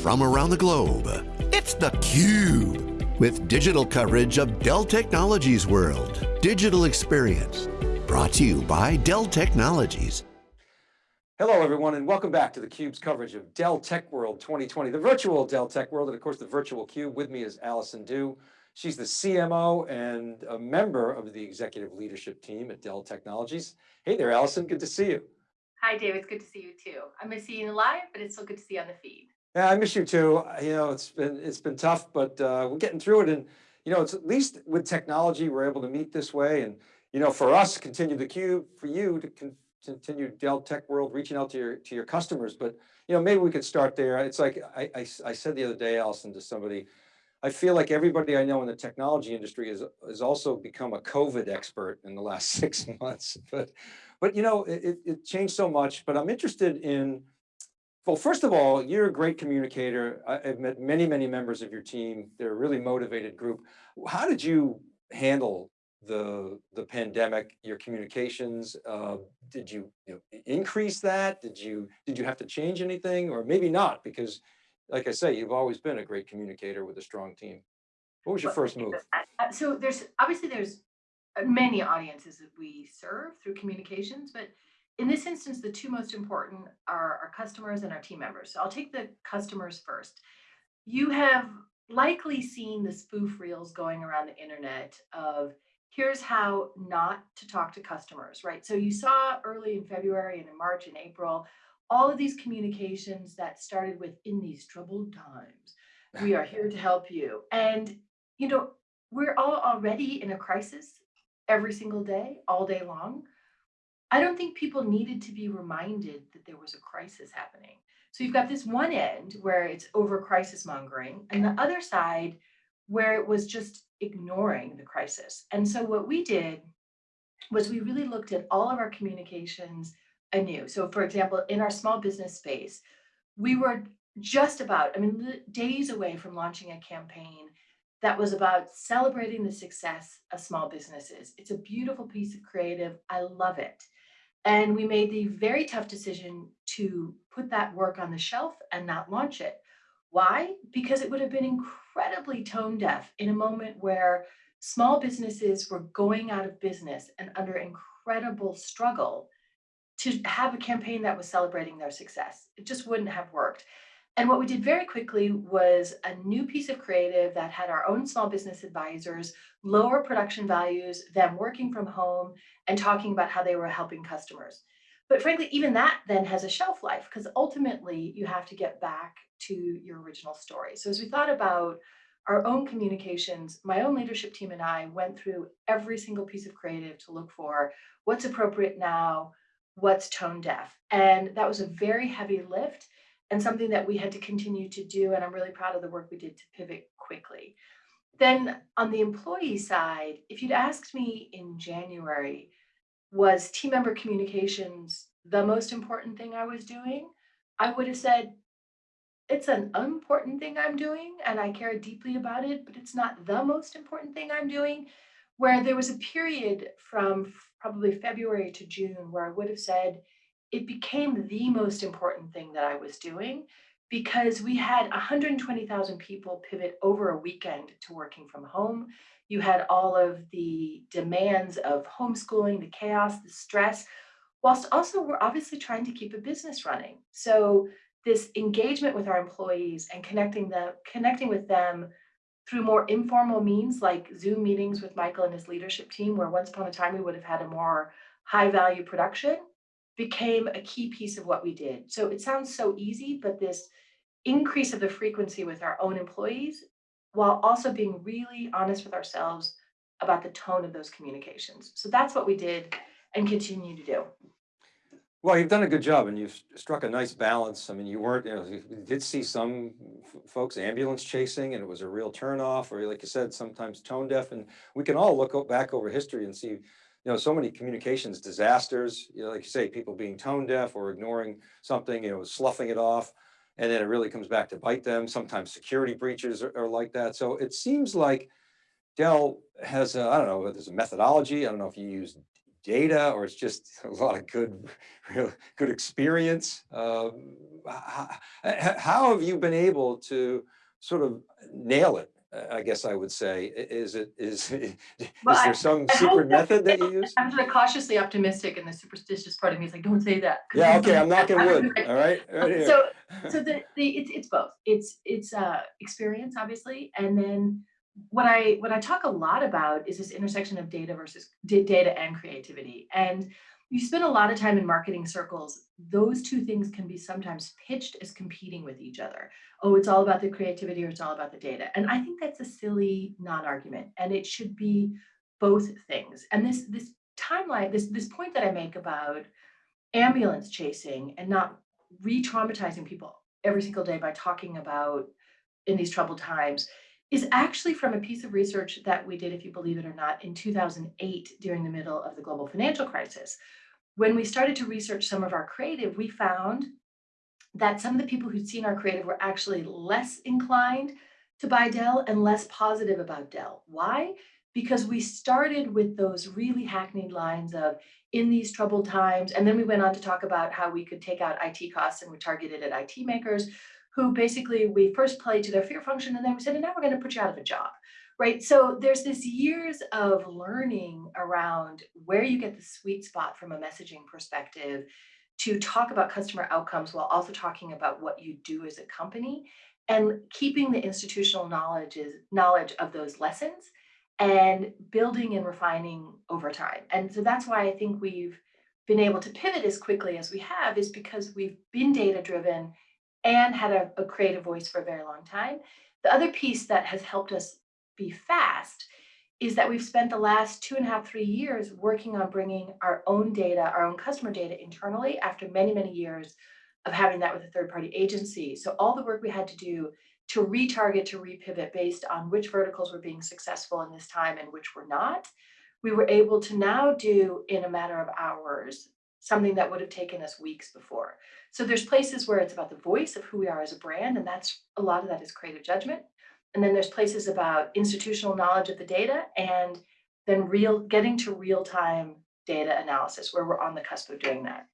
from around the globe. It's theCUBE, with digital coverage of Dell Technologies World. Digital Experience, brought to you by Dell Technologies. Hello everyone and welcome back to theCUBE's coverage of Dell Tech World 2020, the virtual Dell Tech World, and of course the virtual CUBE. With me is Allison Dew. She's the CMO and a member of the executive leadership team at Dell Technologies. Hey there, Allison, good to see you. Hi, Dave. It's good to see you too. I miss seeing you live, but it's still good to see you on the feed. Yeah, I miss you too. You know, it's been it's been tough, but uh, we're getting through it. And you know, it's at least with technology we're able to meet this way. And you know, for us, continue the cube for you to con continue Dell Tech World, reaching out to your to your customers. But you know, maybe we could start there. It's like I I, I said the other day, Allison, to somebody. I feel like everybody I know in the technology industry has has also become a COVID expert in the last six months. But but you know, it, it changed so much. But I'm interested in well, first of all, you're a great communicator. I've met many, many members of your team. They're a really motivated group. How did you handle the the pandemic, your communications? Uh, did you, you know, increase that? Did you did you have to change anything, or maybe not? Because, like I say, you've always been a great communicator with a strong team. What was your first move? So there's obviously there's many audiences that we serve through communications, but in this instance, the two most important are our customers and our team members. So I'll take the customers first. You have likely seen the spoof reels going around the internet of here's how not to talk to customers, right? So you saw early in February and in March and April, all of these communications that started with in these troubled times, we are here to help you. And, you know, we're all already in a crisis every single day, all day long. I don't think people needed to be reminded that there was a crisis happening. So you've got this one end where it's over crisis mongering, and the other side where it was just ignoring the crisis. And so what we did was we really looked at all of our communications anew. So for example, in our small business space, we were just about, I mean, days away from launching a campaign that was about celebrating the success of small businesses. It's a beautiful piece of creative. I love it. And we made the very tough decision to put that work on the shelf and not launch it. Why? Because it would have been incredibly tone deaf in a moment where small businesses were going out of business and under incredible struggle to have a campaign that was celebrating their success. It just wouldn't have worked. And what we did very quickly was a new piece of creative that had our own small business advisors, lower production values, them working from home and talking about how they were helping customers. But frankly, even that then has a shelf life because ultimately you have to get back to your original story. So as we thought about our own communications, my own leadership team and I went through every single piece of creative to look for what's appropriate now, what's tone deaf. And that was a very heavy lift and something that we had to continue to do. And I'm really proud of the work we did to pivot quickly. Then on the employee side, if you'd asked me in January, was team member communications the most important thing I was doing? I would have said, it's an important thing I'm doing and I care deeply about it, but it's not the most important thing I'm doing. Where there was a period from probably February to June where I would have said, it became the most important thing that I was doing because we had 120,000 people pivot over a weekend to working from home. You had all of the demands of homeschooling, the chaos, the stress, whilst also we're obviously trying to keep a business running. So this engagement with our employees and connecting them, connecting with them through more informal means like Zoom meetings with Michael and his leadership team, where once upon a time we would have had a more high value production became a key piece of what we did. So it sounds so easy, but this increase of the frequency with our own employees, while also being really honest with ourselves about the tone of those communications. So that's what we did and continue to do. Well, you've done a good job and you've struck a nice balance. I mean, you weren't, you know, you did see some folks ambulance chasing and it was a real turnoff or like you said, sometimes tone deaf and we can all look back over history and see you know, so many communications disasters, you know, like you say, people being tone deaf or ignoring something, you know, sloughing it off, and then it really comes back to bite them. Sometimes security breaches are, are like that. So it seems like Dell has, I don't know, there's a methodology. I don't know if you use data or it's just a lot of good, real good experience? Um, how, how have you been able to sort of nail it? I guess I would say, is it, is, is Well, I- there some I hope secret method that you use? I'm sort of cautiously optimistic and the superstitious part of me is like, don't say that. Yeah, okay, I'm knocking wood, all right? right. So, so the, the, it's, it's both. It's, it's, uh, experience, obviously, and then what I, what I talk a lot about is this intersection of data versus data and creativity. And you spend a lot of time in marketing circles, those two things can be sometimes pitched as competing with each other. Oh, it's all about the creativity or it's all about the data. And I think that's a silly non-argument and it should be both things. And this, this timeline, this, this point that I make about ambulance chasing and not re-traumatizing people every single day by talking about in these troubled times is actually from a piece of research that we did, if you believe it or not, in 2008 during the middle of the global financial crisis. When we started to research some of our creative, we found that some of the people who'd seen our creative were actually less inclined to buy Dell and less positive about Dell. Why? Because we started with those really hackneyed lines of in these troubled times, and then we went on to talk about how we could take out IT costs and we targeted at IT makers who basically we first played to their fear function and then we said, and now we're going to put you out of a job. Right. So there's this years of learning around where you get the sweet spot from a messaging perspective to talk about customer outcomes while also talking about what you do as a company and keeping the institutional knowledge is knowledge of those lessons and building and refining over time. And so that's why I think we've been able to pivot as quickly as we have is because we've been data driven and had a, a creative voice for a very long time. The other piece that has helped us be fast is that we've spent the last two and a half, three years working on bringing our own data, our own customer data internally after many, many years of having that with a third party agency. So all the work we had to do to retarget, to repivot based on which verticals were being successful in this time and which were not, we were able to now do in a matter of hours something that would have taken us weeks before. So there's places where it's about the voice of who we are as a brand, and that's a lot of that is creative judgment. And then there's places about institutional knowledge of the data and then real getting to real-time data analysis where we're on the cusp of doing that.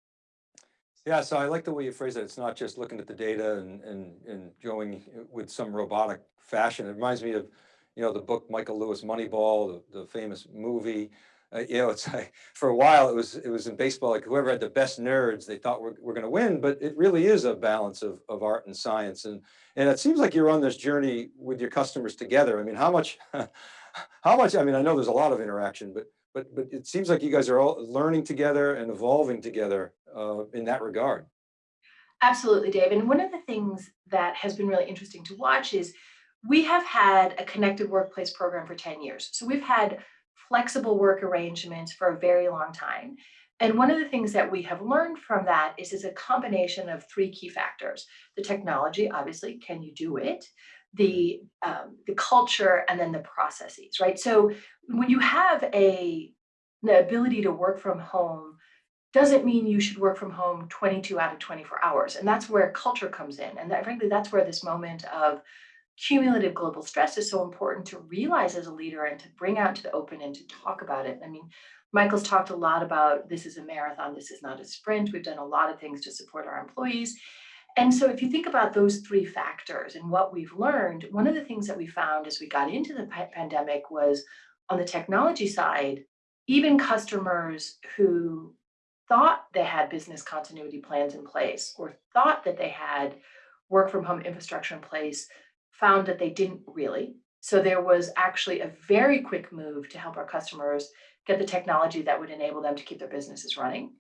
Yeah, so I like the way you phrase it. It's not just looking at the data and, and, and going with some robotic fashion. It reminds me of, you know, the book Michael Lewis Moneyball, the, the famous movie. Uh, you know, it's like, for a while it was, it was in baseball, like whoever had the best nerds, they thought we were, were going to win, but it really is a balance of, of art and science. And, and it seems like you're on this journey with your customers together. I mean, how much, how much, I mean, I know there's a lot of interaction, but, but, but it seems like you guys are all learning together and evolving together uh, in that regard. Absolutely, Dave. And one of the things that has been really interesting to watch is we have had a connected workplace program for 10 years. So we've had flexible work arrangements for a very long time. And one of the things that we have learned from that is it's a combination of three key factors. The technology, obviously, can you do it? The, um, the culture and then the processes, right? So when you have a the ability to work from home doesn't mean you should work from home 22 out of 24 hours. And that's where culture comes in. And that, frankly, that's where this moment of cumulative global stress is so important to realize as a leader and to bring out to the open and to talk about it. I mean, Michael's talked a lot about this is a marathon, this is not a sprint. We've done a lot of things to support our employees. And so if you think about those three factors and what we've learned, one of the things that we found as we got into the pandemic was on the technology side, even customers who thought they had business continuity plans in place or thought that they had work from home infrastructure in place found that they didn't really. So there was actually a very quick move to help our customers get the technology that would enable them to keep their businesses running.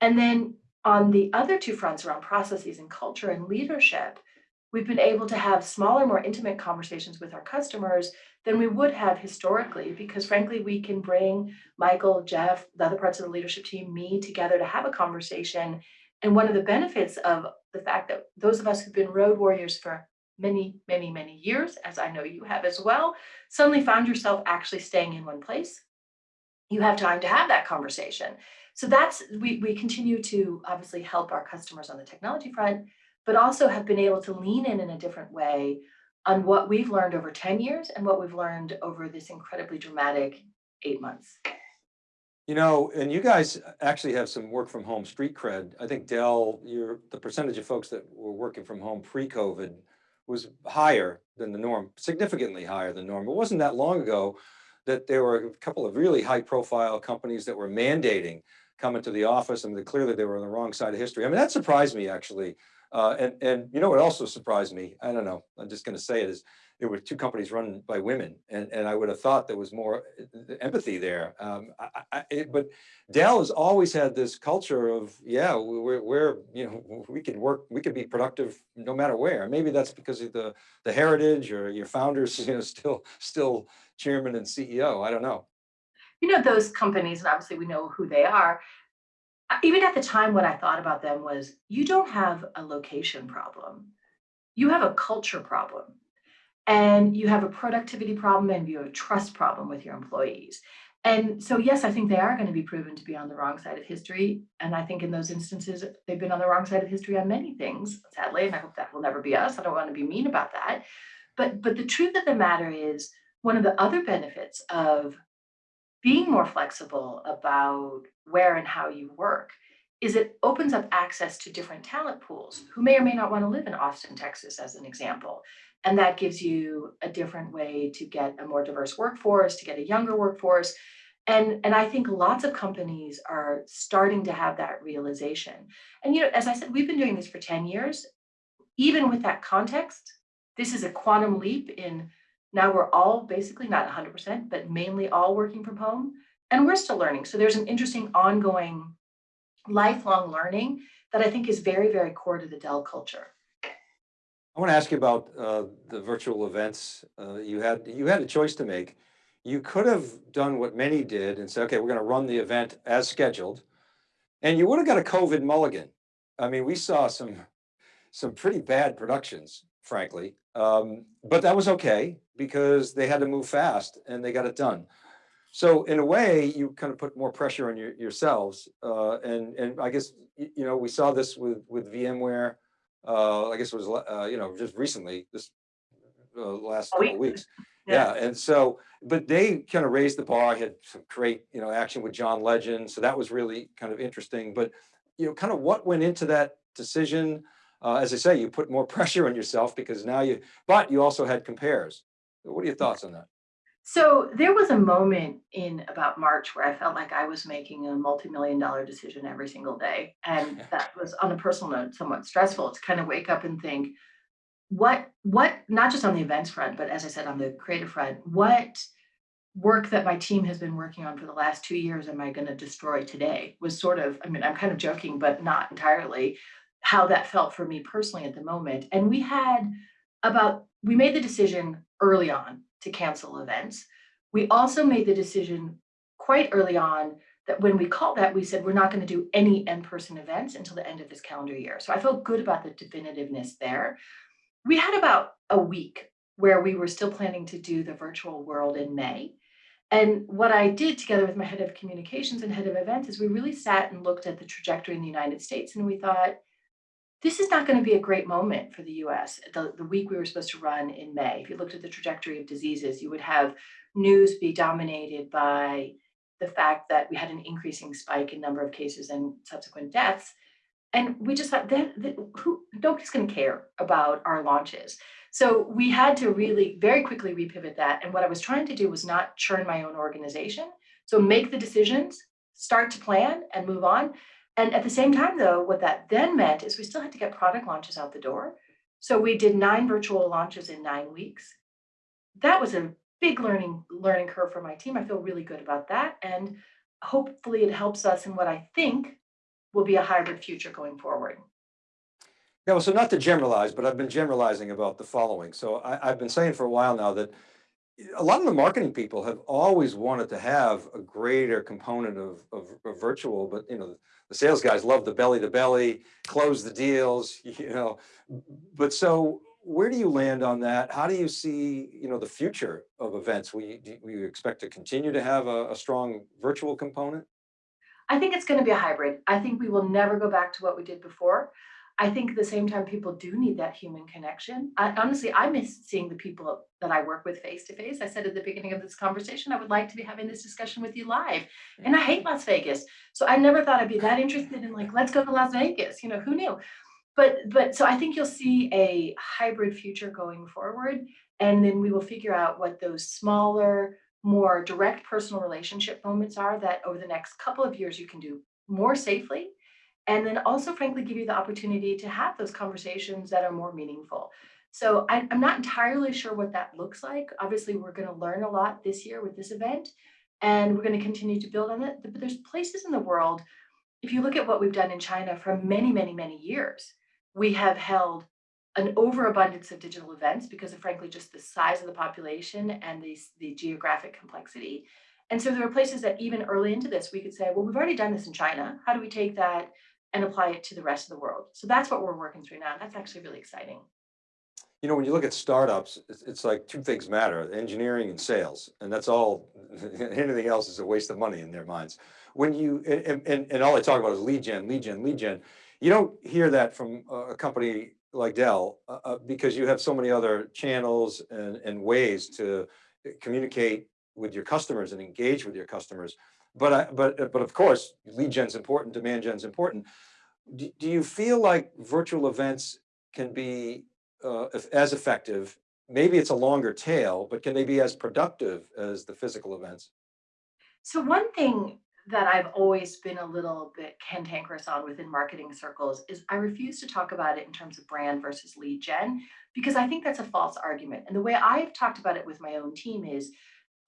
And then on the other two fronts around processes and culture and leadership, we've been able to have smaller, more intimate conversations with our customers than we would have historically, because frankly, we can bring Michael, Jeff, the other parts of the leadership team, me together to have a conversation. And one of the benefits of the fact that those of us who've been road warriors for many, many, many years, as I know you have as well, suddenly found yourself actually staying in one place. You have time to have that conversation. So that's, we, we continue to obviously help our customers on the technology front, but also have been able to lean in in a different way on what we've learned over 10 years and what we've learned over this incredibly dramatic eight months. You know, and you guys actually have some work from home street cred. I think Dell, your, the percentage of folks that were working from home pre-COVID was higher than the norm, significantly higher than norm. It wasn't that long ago that there were a couple of really high profile companies that were mandating coming to the office and that clearly they were on the wrong side of history. I mean, that surprised me actually. Uh, and, and you know what also surprised me? I don't know, I'm just gonna say it is, there were two companies run by women and, and I would have thought there was more uh, empathy there. Um, I, I, it- but Dell has always had this culture of, yeah, we're, we're, you know, we can work, we can be productive no matter where. Maybe that's because of the, the heritage or your founders, you know, still, still chairman and CEO. I don't know. You know, those companies, and obviously we know who they are. Even at the time, what I thought about them was you don't have a location problem. You have a culture problem. And you have a productivity problem and you have a trust problem with your employees. And so, yes, I think they are going to be proven to be on the wrong side of history. And I think in those instances, they've been on the wrong side of history on many things, sadly. And I hope that will never be us. I don't want to be mean about that. But but the truth of the matter is, one of the other benefits of being more flexible about where and how you work is it opens up access to different talent pools who may or may not want to live in Austin, Texas, as an example. And that gives you a different way to get a more diverse workforce, to get a younger workforce. And, and I think lots of companies are starting to have that realization. And you know, as I said, we've been doing this for 10 years. Even with that context, this is a quantum leap in now we're all basically not 100%, but mainly all working from home, and we're still learning. So there's an interesting ongoing lifelong learning that I think is very, very core to the Dell culture. I want to ask you about uh, the virtual events. Uh, you had you had a choice to make. You could have done what many did and said, okay, we're going to run the event as scheduled, and you would have got a COVID mulligan. I mean, we saw some some pretty bad productions, frankly, um, but that was okay because they had to move fast and they got it done. So in a way, you kind of put more pressure on your, yourselves, uh, and and I guess you know we saw this with with VMware. Uh, I guess it was uh, you know just recently this uh, last couple of week. weeks. Yeah, and so but they kind of raised the bar. Had some great you know action with John Legend, so that was really kind of interesting. But you know, kind of what went into that decision? Uh, as I say, you put more pressure on yourself because now you, but you also had compares. What are your thoughts on that? So there was a moment in about March where I felt like I was making a multi-million dollar decision every single day. And that was on a personal note, somewhat stressful to kind of wake up and think, what, what, not just on the events front, but as I said, on the creative front, what work that my team has been working on for the last two years am I going to destroy today was sort of, I mean, I'm kind of joking, but not entirely how that felt for me personally at the moment. And we had about, we made the decision early on to cancel events. We also made the decision quite early on that when we called that, we said, we're not going to do any in-person events until the end of this calendar year. So I felt good about the definitiveness there. We had about a week where we were still planning to do the virtual world in May. And what I did together with my head of communications and head of events is we really sat and looked at the trajectory in the United States and we thought, this is not going to be a great moment for the US. The, the week we were supposed to run in May, if you looked at the trajectory of diseases, you would have news be dominated by the fact that we had an increasing spike in number of cases and subsequent deaths. And we just thought that, that who nobody's going to care about our launches. So we had to really very quickly repivot that. And what I was trying to do was not churn my own organization. So make the decisions, start to plan and move on. And at the same time, though, what that then meant is we still had to get product launches out the door. So we did nine virtual launches in nine weeks. That was a big learning learning curve for my team. I feel really good about that. And hopefully it helps us in what I think will be a hybrid future going forward. Yeah, well, so not to generalize, but I've been generalizing about the following. So I, I've been saying for a while now that a lot of the marketing people have always wanted to have a greater component of, of, of virtual, but you know, the sales guys love the belly to belly, close the deals, you know. But so where do you land on that? How do you see, you know, the future of events? Will you, do you- expect to continue to have a, a strong virtual component? I think it's going to be a hybrid. I think we will never go back to what we did before. I think at the same time, people do need that human connection. I honestly, I miss seeing the people that I work with face to face. I said at the beginning of this conversation, I would like to be having this discussion with you live. And I hate Las Vegas. So I never thought I'd be that interested in like, let's go to Las Vegas. You know, who knew? But but so I think you'll see a hybrid future going forward. And then we will figure out what those smaller, more direct personal relationship moments are that over the next couple of years you can do more safely and then also frankly give you the opportunity to have those conversations that are more meaningful. So I, am not entirely sure what that looks like. Obviously, we're going to learn a lot this year with this event, and we're going to continue to build on it. But there's places in the world, if you look at what we've done in China for many, many, many years, we have held an overabundance of digital events because of frankly just the size of the population and the, the geographic complexity. And so there are places that even early into this, we could say, well, we've already done this in China. How do we take that and apply it to the rest of the world. So that's what we're working through now. That's actually really exciting. You know, when you look at startups, it's, like two things matter, engineering and sales. And that's all, anything else is a waste of money in their minds. When you, and, and, and all they talk about is lead gen, lead gen, lead gen. You don't hear that from a company like Dell uh, uh, because you have so many other channels and, and ways to communicate with your customers and engage with your customers. But, I, but, but of course, lead gen's important, demand gen's important. Do, do you feel like virtual events can be uh, as effective? Maybe it's a longer tail, but can they be as productive as the physical events? So one thing that I've always been a little bit cantankerous on within marketing circles is I refuse to talk about it in terms of brand versus lead gen, because I think that's a false argument. And the way I've talked about it with my own team is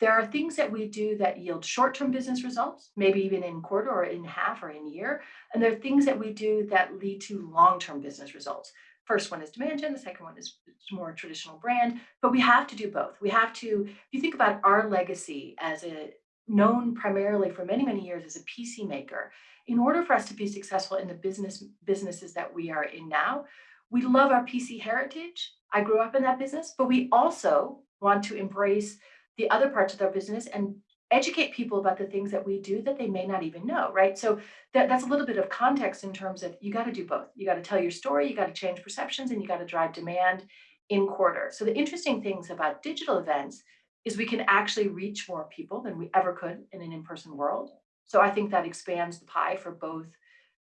there are things that we do that yield short-term business results, maybe even in quarter or in half or in year. And there are things that we do that lead to long-term business results. First one is demand gen, the second one is more traditional brand, but we have to do both. We have to, if you think about our legacy as a known primarily for many, many years as a PC maker, in order for us to be successful in the business businesses that we are in now, we love our PC heritage. I grew up in that business, but we also want to embrace the other parts of their business and educate people about the things that we do that they may not even know, right? So that, that's a little bit of context in terms of you got to do both. You got to tell your story, you got to change perceptions, and you got to drive demand in quarter. So the interesting things about digital events is we can actually reach more people than we ever could in an in-person world. So I think that expands the pie for both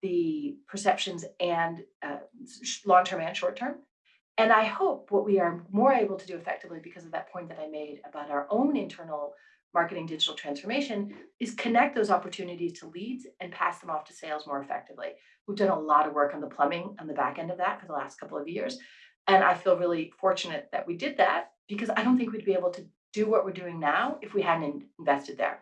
the perceptions and uh, long-term and short-term. And I hope what we are more able to do effectively because of that point that I made about our own internal marketing digital transformation is connect those opportunities to leads and pass them off to sales more effectively. We've done a lot of work on the plumbing on the back end of that for the last couple of years. And I feel really fortunate that we did that because I don't think we'd be able to do what we're doing now if we hadn't invested there.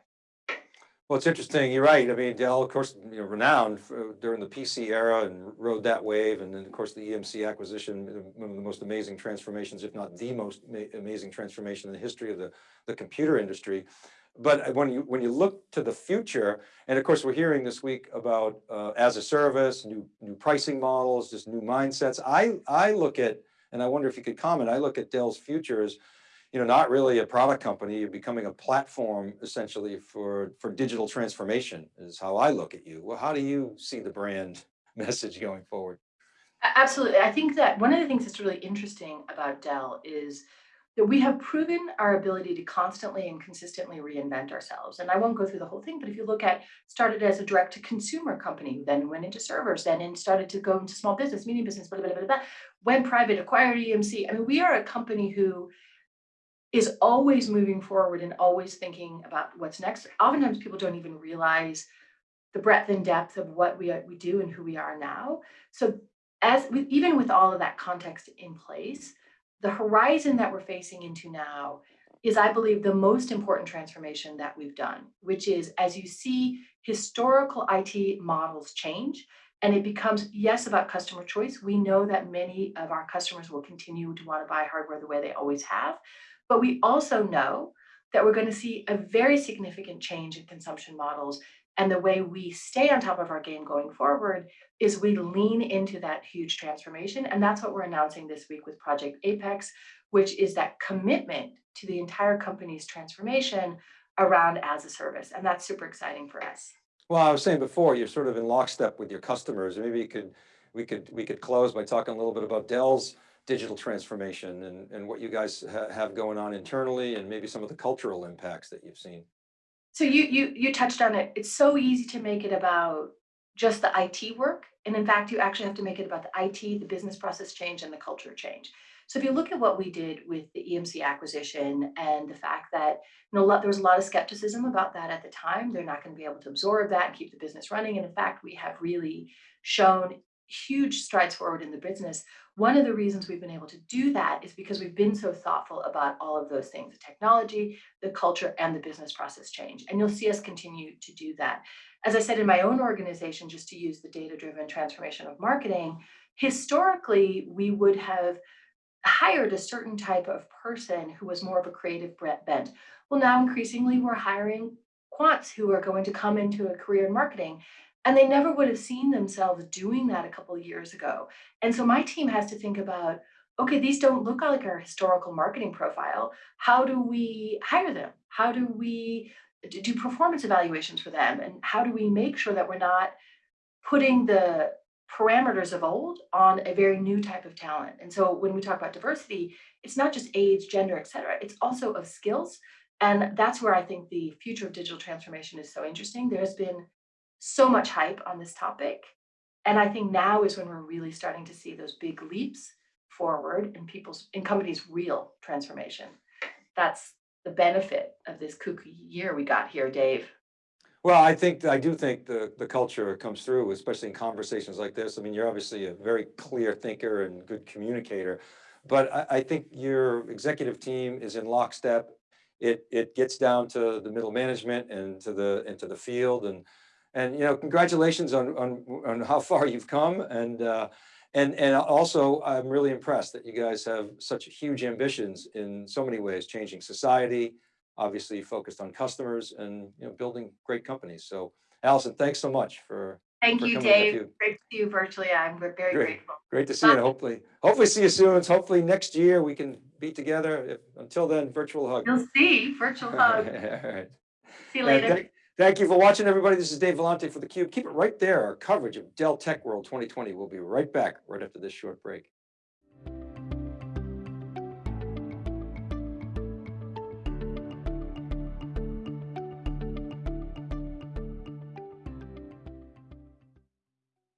Well, it's interesting. You're right. I mean, Dell, of course, you know, renowned for, during the PC era and rode that wave. And then, of course, the EMC acquisition, one of the most amazing transformations, if not the most amazing transformation in the history of the, the computer industry. But when you when you look to the future, and of course, we're hearing this week about uh, as a service, new new pricing models, just new mindsets. I I look at, and I wonder if you could comment. I look at Dell's future as you know, not really a product company, you're becoming a platform essentially for, for digital transformation is how I look at you. Well, how do you see the brand message going forward? Absolutely. I think that one of the things that's really interesting about Dell is that we have proven our ability to constantly and consistently reinvent ourselves. And I won't go through the whole thing, but if you look at started as a direct to consumer company, then went into servers, then and started to go into small business, medium business, blah, blah, blah, blah, went private, acquired EMC. I mean, we are a company who is always moving forward and always thinking about what's next. Oftentimes people don't even realize the breadth and depth of what we, we do and who we are now. So as even with all of that context in place, the horizon that we're facing into now is, I believe, the most important transformation that we've done, which is as you see historical IT models change, and it becomes, yes, about customer choice. We know that many of our customers will continue to want to buy hardware the way they always have. But we also know that we're going to see a very significant change in consumption models. And the way we stay on top of our game going forward is we lean into that huge transformation. And that's what we're announcing this week with Project Apex, which is that commitment to the entire company's transformation around as a service. And that's super exciting for us. Well, I was saying before, you're sort of in lockstep with your customers. Maybe you could we could, we could close by talking a little bit about Dell's digital transformation and, and what you guys ha- have going on internally and maybe some of the cultural impacts that you've seen. So you you you touched on it. It's so easy to make it about just the IT work. And in fact, you actually have to make it about the IT, the business process change, and the culture change. So if you look at what we did with the EMC acquisition and the fact that you know, there was a lot of skepticism about that at the time, they're not going to be able to absorb that and keep the business running. And in fact, we have really shown huge strides forward in the business. One of the reasons we've been able to do that is because we've been so thoughtful about all of those things, the technology, the culture, and the business process change. And you'll see us continue to do that. As I said in my own organization, just to use the data-driven transformation of marketing, historically, we would have hired a certain type of person who was more of a creative bent. Well, now increasingly we're hiring quants who are going to come into a career in marketing and they never would have seen themselves doing that a couple of years ago. And so my team has to think about okay, these don't look like our historical marketing profile. How do we hire them? How do we do performance evaluations for them? And how do we make sure that we're not putting the parameters of old on a very new type of talent? And so when we talk about diversity, it's not just age, gender, et cetera, it's also of skills. And that's where I think the future of digital transformation is so interesting. There's been so much hype on this topic. And I think now is when we're really starting to see those big leaps forward in people's, in companies' real transformation. That's the benefit of this kooky year we got here, Dave. Well, I think, I do think the, the culture comes through, especially in conversations like this. I mean, you're obviously a very clear thinker and good communicator. But I, I think your executive team is in lockstep. It, it gets down to the middle management and to the, into the field and, and, you know, congratulations on, on, on how far you've come. And, uh, and, and also I'm really impressed that you guys have such huge ambitions in so many ways, changing society, obviously focused on customers and, you know, building great companies. So Allison, thanks so much for, Thank you, Dave. you. Great to see you virtually. I'm very Great. grateful. great to see you. Hopefully, hopefully see you soon. Hopefully next year we can be together. If- Until then, virtual hug. You'll see, virtual hug. All right. See you later. Thank- you for watching, everybody. This is Dave Vellante for theCUBE. Keep it right there. Our coverage of Dell Tech World 2020. We'll be right back right after this short break.